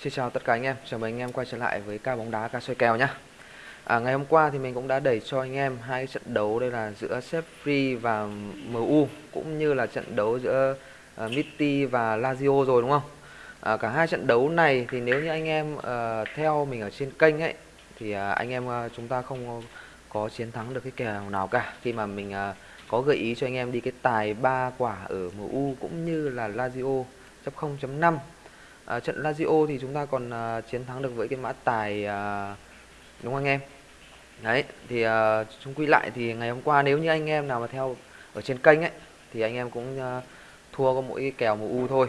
Xin chào tất cả anh em, chào mừng anh em quay trở lại với ca bóng đá ca soi kèo nhé à, Ngày hôm qua thì mình cũng đã đẩy cho anh em hai trận đấu đây là giữa Sefri và MU Cũng như là trận đấu giữa à, uh, Mitty và Lazio rồi đúng không? À, cả hai trận đấu này thì nếu như anh em uh, theo mình ở trên kênh ấy Thì uh, anh em uh, chúng ta không có chiến thắng được cái kèo nào cả. Khi mà mình uh, có gợi ý cho anh em đi cái tài ba quả ở MU cũng như là Lazio chấp 0.5 à, trận Lazio thì chúng ta còn à, chiến thắng được với cái mã tài à, đúng không anh em? Đấy thì à, chúng quy lại thì ngày hôm qua nếu như anh em nào mà theo ở trên kênh ấy thì anh em cũng à, thua có mỗi kèo MU thôi.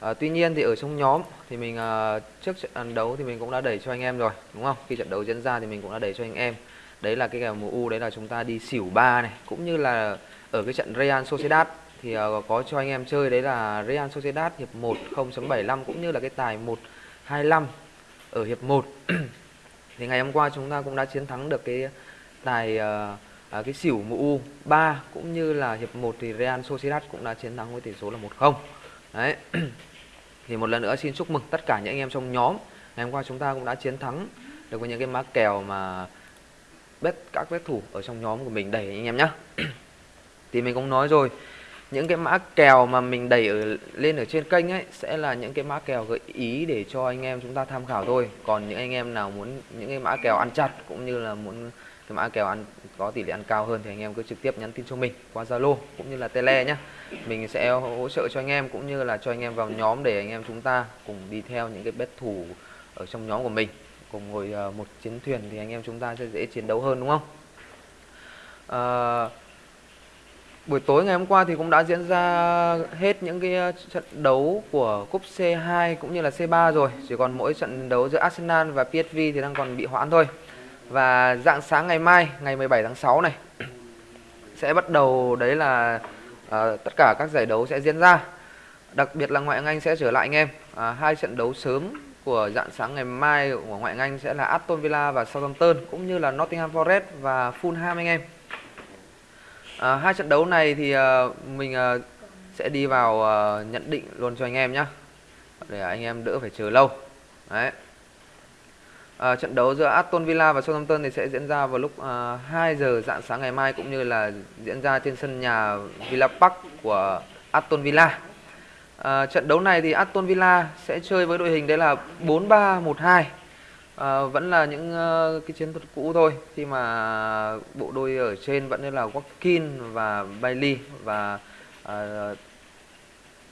À, tuy nhiên thì ở trong nhóm thì mình à, trước trận đấu thì mình cũng đã đẩy cho anh em rồi đúng không? Khi trận đấu diễn ra thì mình cũng đã đẩy cho anh em. Đấy là cái kèo MU đấy là chúng ta đi xỉu ba này. Cũng như là ở cái trận Real Sociedad thì uh, có cho anh em chơi đấy là Real Sociedad hiệp 1 0.75 cũng như là cái tài 125 ở hiệp 1 thì ngày hôm qua chúng ta cũng đã chiến thắng được cái tài uh, uh, cái xỉu MU 3 cũng như là hiệp 1 thì Real Sociedad cũng đã chiến thắng với tỷ số là 1-0 đấy. Thì một lần nữa xin chúc mừng tất cả những anh em trong nhóm. Ngày hôm qua chúng ta cũng đã chiến thắng được với những cái má kèo mà bet các bet thủ ở trong nhóm của mình. Đẩy anh em nhé thì mình cũng nói rồi những cái mã kèo mà mình đẩy ở lên ở trên kênh ấy sẽ là những cái mã kèo gợi ý để cho anh em chúng ta tham khảo thôi. Còn những anh em nào muốn những cái mã kèo ăn chặt cũng như là muốn cái mã kèo ăn có tỷ lệ ăn cao hơn thì anh em cứ trực tiếp nhắn tin cho mình qua Zalo cũng như là Tele nhé mình sẽ hỗ trợ cho anh em cũng như là cho anh em vào nhóm để anh em chúng ta cùng đi theo những cái bet thủ ở trong nhóm của mình. Cùng ngồi ờ, một chiến thuyền thì anh em chúng ta sẽ dễ chiến đấu hơn đúng không? À, buổi tối ngày hôm qua thì cũng đã diễn ra hết những cái ờ, trận đấu của cúp C2 cũng như là C3 rồi. Chỉ còn mỗi trận đấu giữa Arsenal và PSV thì đang còn bị hoãn thôi. Và dạng sáng ngày mai ngày 17 tháng 6 này sẽ bắt đầu đấy là uh, tất cả các giải đấu sẽ diễn ra. Đặc biệt là ngoại hạng Anh sẽ trở lại anh em. À, hai trận đấu sớm của dạng sáng ngày mai của ngoại hạng Anh sẽ là Aston Villa và Southampton cũng như là Nottingham Forest và Fulham anh em à, hai trận đấu này thì à, mình à, sẽ đi vào à, nhận định luôn cho anh em nhé để anh em đỡ phải chờ lâu. Đấy. À, trận đấu giữa Aston Villa và Southampton thì sẽ diễn ra vào lúc à, 2 giờ dạng sáng ngày mai cũng như là diễn ra trên sân nhà Villa Park của Aston Villa. À, trận đấu này thì Aston Villa sẽ chơi với đội hình đấy là 4-3-1-2 à, vẫn là những uh, cái chiến thuật cũ thôi. Khi mà bộ đôi ở trên vẫn là Watkins và Bailey và uh,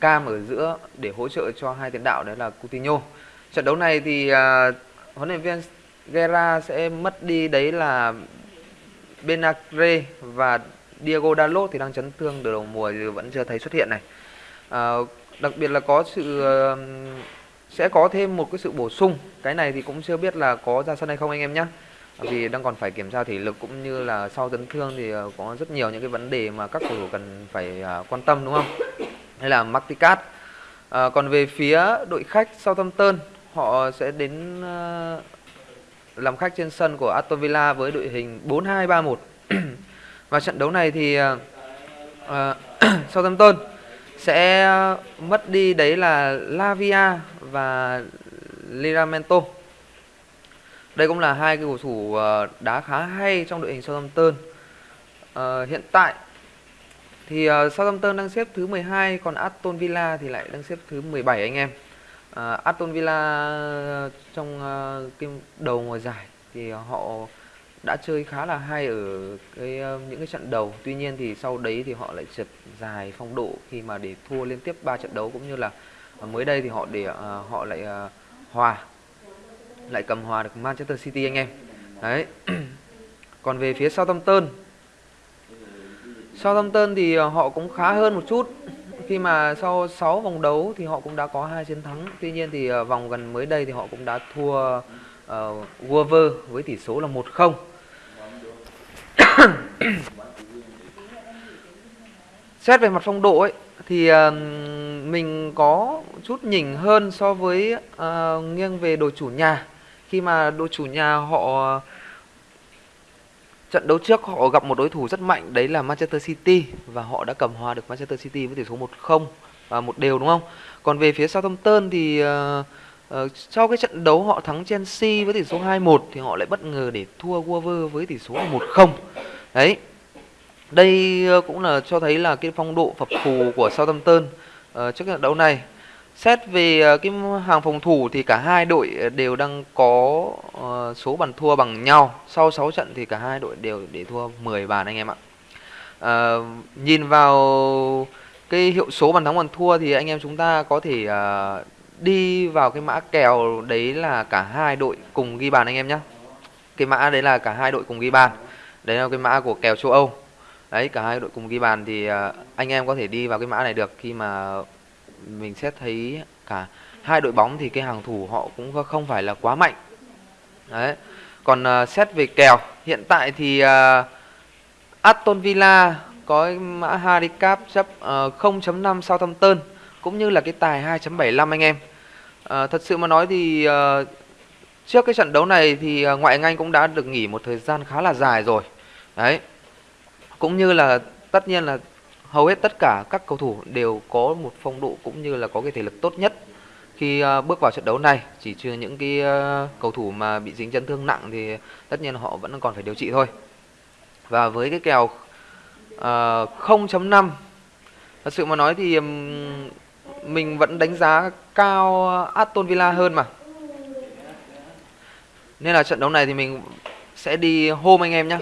Cam ở giữa để hỗ trợ cho hai tiền đạo đấy là Coutinho. Trận đấu này thì uh, huấn luyện viên Guerra sẽ mất đi đấy là Benacre và Diego Dalot thì đang chấn thương từ đầu mùa thì vẫn chưa thấy xuất hiện này. À, đặc biệt là có sự uh, sẽ có thêm một cái sự bổ sung. Cái này thì cũng chưa biết là có ra sân hay không anh em nhé vì đang còn phải kiểm tra thể lực cũng như là sau chấn thương thì ờ, có rất nhiều những cái vấn đề mà các cầu thủ cần phải ờ, quan tâm đúng không? Hay là Marticat à, ờ, còn về phía đội khách Southampton họ sẽ đến uh, làm khách trên sân của Aston Villa với đội hình 4-2-3-1 và trận đấu này thì uh, uh, Southampton sẽ ờ, mất đi đấy là Lavia và Liramento. Đây cũng là hai cái cầu thủ ờ, đá khá hay trong đội hình Southampton. À, hiện tại thì uh, Southampton đang xếp thứ 12 còn Aston Villa thì lại đang xếp thứ 17 anh em. Uh, Aston Villa trong uh, cái đầu mùa giải thì họ đã chơi khá là hay ở cái ờ, những cái trận đầu. Tuy nhiên thì sau đấy thì họ lại trượt dài phong độ khi mà để thua liên tiếp 3 trận đấu cũng như là ờ, mới đây thì họ để uh, họ lại uh, hòa lại cầm hòa được Manchester City anh em. Đấy. Còn về phía Southampton. Southampton thì họ cũng khá hơn một chút. Khi mà sau 6 vòng đấu thì họ cũng đã có hai chiến thắng. Tuy nhiên thì vòng gần mới đây thì họ cũng đã thua uh, Wolver với tỷ số là 1-0 xét về mặt phong độ ấy thì uh, mình có chút nhỉnh hơn so với uh, nghiêng về đội chủ nhà khi mà đội chủ nhà họ trận đấu trước họ gặp một đối thủ rất mạnh đấy là Manchester City và họ đã cầm hòa được Manchester City với tỷ số 1-0 và một đều đúng không? Còn về phía Southampton thì uh, Ờ, sau cái trận đấu họ thắng Chelsea với tỷ số 2-1 thì họ lại bất ngờ để thua Wolves với tỷ số 1-0. Đấy. Đây ờ, cũng là cho thấy là cái phong độ phập phù của Southampton ờ, trước trận đấu này. Xét về ờ, cái hàng phòng thủ thì cả hai đội đều đang có uh, số bàn thua bằng nhau. Sau 6 trận thì cả hai đội đều để thua 10 bàn anh em ạ. Uh, nhìn vào cái hiệu số bàn thắng bàn thua thì anh em chúng ta có thể uh, đi vào cái mã kèo đấy là cả hai đội cùng ghi bàn anh em nhé cái mã đấy là cả hai đội cùng ghi bàn. Đấy là cái mã của kèo châu âu. Đấy cả hai đội cùng ghi bàn thì à, anh em có thể đi vào cái mã này được. Khi mà mình xét thấy cả hai đội bóng thì cái hàng thủ họ cũng không phải là quá mạnh. Đấy. Còn uh, xét về kèo hiện tại thì uh, Aston Villa có mã handicap chấp uh, 0.5 Southampton cũng như là cái tài 2.75 anh em. À, thật sự mà nói thì à, trước cái trận đấu này thì ờ, ngoại anh Anh cũng đã được nghỉ một thời gian khá là dài rồi. Đấy. Cũng như là tất nhiên là hầu hết tất cả các cầu thủ đều có một phong độ cũng như là có cái thể lực tốt nhất khi bước vào trận đấu này chỉ trừ những cái cầu thủ mà bị dính chấn thương nặng thì tất nhiên họ vẫn còn phải điều trị thôi và với cái kèo uh, 0.5 thật sự mà nói thì mình vẫn đánh giá cao Aston Villa hơn mà. Nên là trận đấu này thì mình sẽ đi home anh em nhé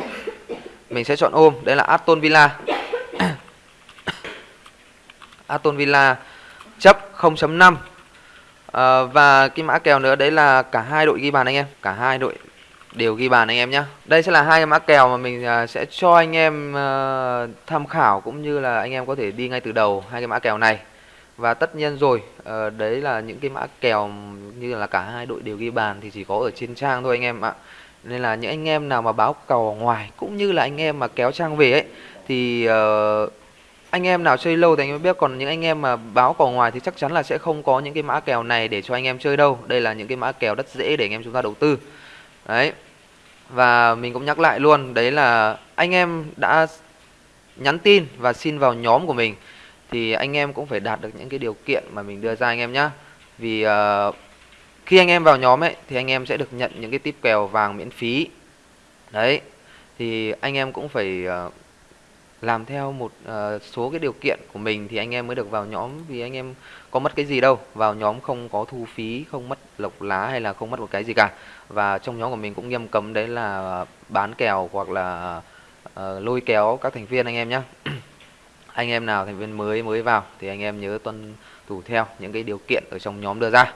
mình sẽ chọn ôm đây là Aston Villa. Aston Villa chấp 0.5 à, ờ, và cái mã kèo nữa đấy là cả hai đội ghi bàn anh em. Cả hai đội đều ghi bàn anh em nhé đây sẽ là hai cái mã kèo mà mình ờ, sẽ cho anh em ờ, tham khảo cũng như là anh em có thể đi ngay từ đầu hai cái mã kèo này và tất nhiên rồi uh, đấy là những cái mã kèo như là cả hai đội đều ghi bàn thì chỉ có ở trên trang thôi anh em ạ. Nên là những anh em nào mà báo cầu ngoài cũng như là anh em mà kéo trang về ấy thì uh, anh em nào chơi lâu thì anh em biết. Còn những anh em mà báo cầu ngoài thì chắc chắn là sẽ không có những cái mã kèo này để cho anh em chơi đâu. Đây là những cái mã kèo rất dễ để anh em chúng ta đầu tư. Đấy. Và mình cũng nhắc lại luôn đấy là anh em đã nhắn tin và xin vào nhóm của mình thì anh em cũng phải đạt được những cái điều kiện mà mình đưa ra anh em nhá. Vì uh, khi anh em vào nhóm ấy thì anh em sẽ được nhận những cái tip kèo vàng miễn phí. Đấy thì anh em cũng phải uh, làm theo một uh, số cái điều kiện của mình thì anh em mới được vào nhóm. Vì anh em có mất cái gì đâu vào nhóm không có thu phí không mất lộc lá hay là không mất một cái gì cả. Và trong nhóm của mình cũng nghiêm cấm đấy là bán kèo hoặc là uh, lôi kéo các thành viên anh em nhé anh em nào thành viên mới mới vào thì anh em nhớ tuân thủ theo những cái điều kiện ở trong nhóm đưa ra.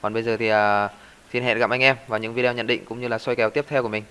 Còn bây giờ thì uh, xin hẹn gặp anh em vào những video nhận định cũng như là soi kèo tiếp theo của mình.